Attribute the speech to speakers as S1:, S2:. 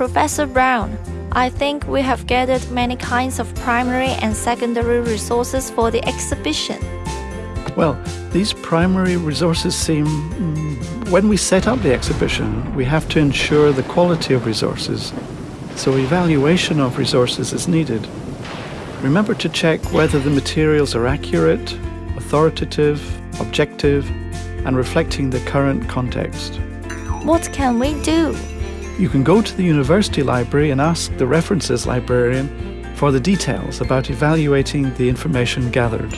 S1: Professor Brown, I think we have gathered many kinds of primary and secondary resources for the exhibition.
S2: Well, these primary resources seem. mm, When we set up the exhibition, we have to ensure the quality of resources, so evaluation of resources is needed. Remember to check whether the materials are accurate, authoritative, objective, and reflecting the current context.
S1: What can we do?
S2: You can go to the university library and ask the references librarian for the details about evaluating the information gathered.